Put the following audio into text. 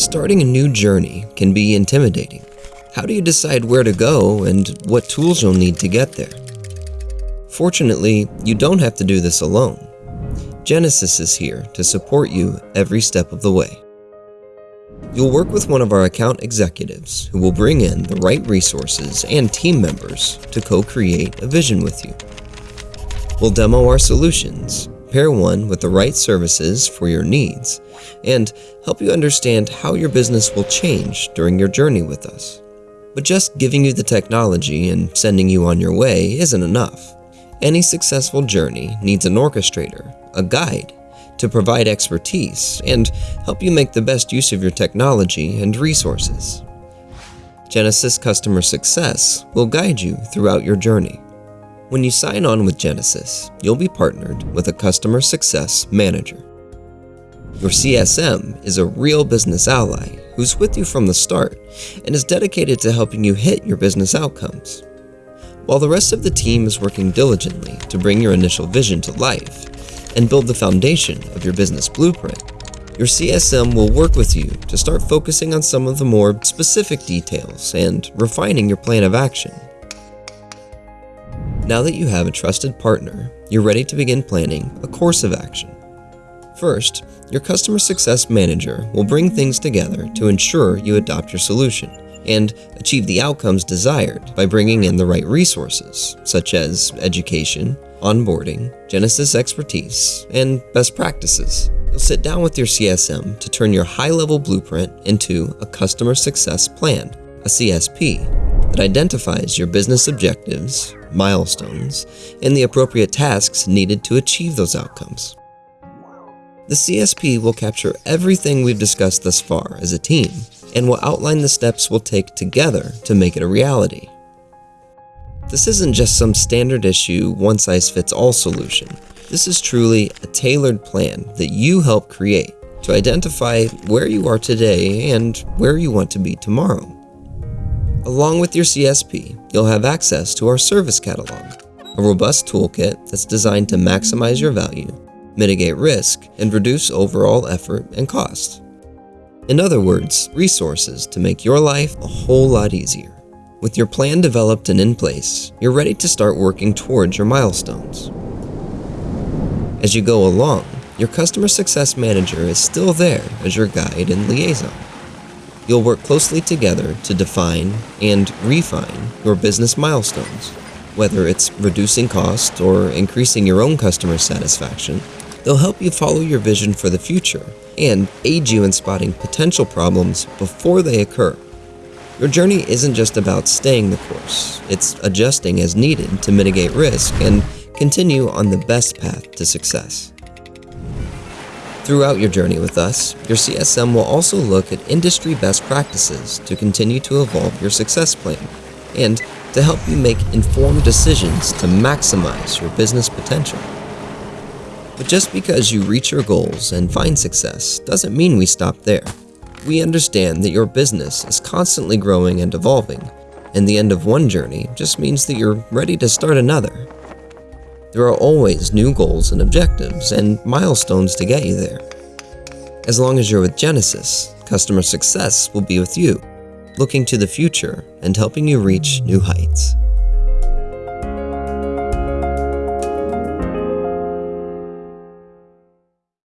Starting a new journey can be intimidating. How do you decide where to go and what tools you'll need to get there? Fortunately, you don't have to do this alone. Genesys is here to support you every step of the way. You'll work with one of our account executives who will bring in the right resources and team members to co-create a vision with you. We'll demo our solutions, pair one with the right services for your needs, and help you understand how your business will change during your journey with us. But just giving you the technology and sending you on your way isn't enough. Any successful journey needs an orchestrator, a guide, to provide expertise and help you make the best use of your technology and resources. Genesys Customer Success will guide you throughout your journey. When you sign on with Genesys, you'll be partnered with a Customer Success Manager. Your CSM is a real business ally who's with you from the start and is dedicated to helping you hit your business outcomes. While the rest of the team is working diligently to bring your initial vision to life and build the foundation of your business blueprint, your CSM will work with you to start focusing on some of the more specific details and refining your plan of action. Now that you have a trusted partner, you're ready to begin planning a course of action. First, your Customer Success Manager will bring things together to ensure you adopt your solution and achieve the outcomes desired by bringing in the right resources, such as education, onboarding, Genesys expertise, and best practices. You'll sit down with your CSM to turn your high-level blueprint into a Customer Success Plan, a CSP, that identifies your business objectives, milestones, and the appropriate tasks needed to achieve those outcomes. The CSP will capture everything we've discussed thus far as a team and will outline the steps we'll take together to make it a reality. This isn't just some standard issue, one-size-fits-all solution. This is truly a tailored plan that you help create to identify where you are today and where you want to be tomorrow. Along with your CSP, you'll have access to our service catalog, a robust toolkit that's designed to maximize your value mitigate risk, and reduce overall effort and cost. In other words, resources to make your life a whole lot easier. With your plan developed and in place, you're ready to start working towards your milestones. As you go along, your Customer Success Manager is still there as your guide and liaison. You'll work closely together to define and refine your business milestones, whether it's reducing cost or increasing your own customer satisfaction They'll help you follow your vision for the future and aid you in spotting potential problems before they occur. Your journey isn't just about staying the course, it's adjusting as needed to mitigate risk and continue on the best path to success. Throughout your journey with us, your CSM will also look at industry best practices to continue to evolve your success plan and to help you make informed decisions to maximize your business potential. But just because you reach your goals and find success doesn't mean we stop there. We understand that your business is constantly growing and evolving, and the end of one journey just means that you're ready to start another. There are always new goals and objectives and milestones to get you there. As long as you're with Genesys, customer success will be with you, looking to the future and helping you reach new heights.